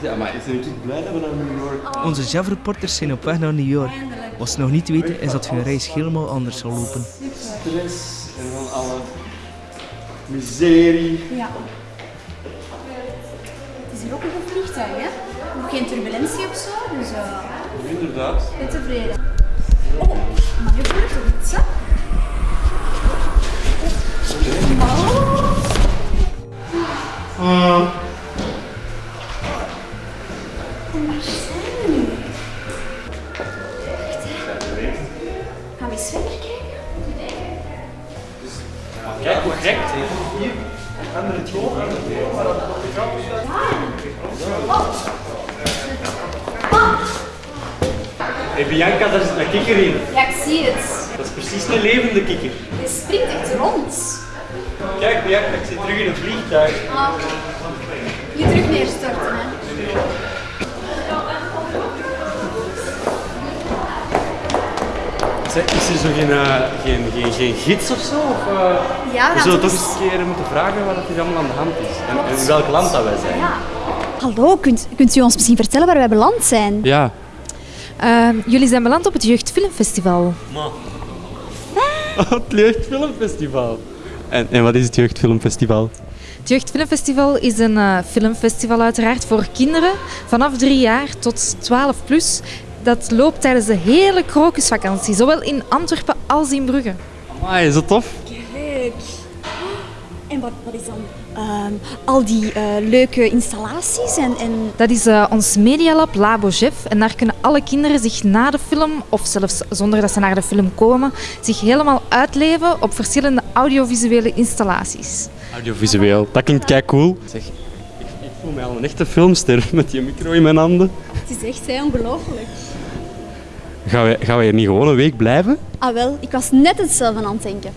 Ja, maar is er niet blij dat we naar New York... Onze JAV-reporters zijn op weg naar New York. Wat ze nog niet weten is dat hun reis helemaal anders zal lopen. Stress en van alle miserie. Ja. Het is hier ook een goed vliegtuig, hè? Geen turbulentie of zo, dus uh, Inderdaad. ben tevreden. Eens verder kijken? Kijk hoe gek het is. Hier, andere toon. Hé Bianca, daar zit een kikker in. Ja, ik zie het. Dat is precies een levende kikker. Je springt echt rond. Kijk Bianca, ik zit terug in het vliegtuig. Ah. Je terug neerstorten, hè? Zeg, Is er zo geen, eh, geen, geen, geen gids of zo? Of, eh, Ja, we zullen we toch eens een keer moeten vragen wat er allemaal aan de hand is. En, in welk land dat wij zijn. Ja. Hallo, kunt, kunt u ons misschien vertellen waar wij beland zijn? Ja. Ehm, jullie zijn beland op het Jeugdfilmfestival. het Jeugdfilmfestival. En, en wat is het Jeugdfilmfestival? Het Jeugdfilmfestival is een eh, filmfestival uiteraard voor kinderen vanaf drie jaar tot 12 plus. Dat loopt tijdens de hele krokusvakantie, zowel in Antwerpen als in Brugge. Amai, is dat tof? Leuk. En wat, wat is dan ehm, al die eh, leuke installaties en, en Dat is eh, ons Medialab Labo Jeff en daar kunnen alle kinderen zich na de film, of zelfs zonder dat ze naar de film komen, zich helemaal uitleven op verschillende audiovisuele installaties. Audiovisueel, dat klinkt kei cool. Zeg, ik, ik voel mij al een echte filmster met die micro in mijn handen. het is echt ongelooflijk. Gaan wij, gaan wij hier niet gewoon een week blijven? Ah wel, ik was net hetzelfde aan het denken.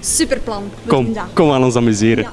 Superplan. We doen Kom, kom aan ons amuseren. Ja.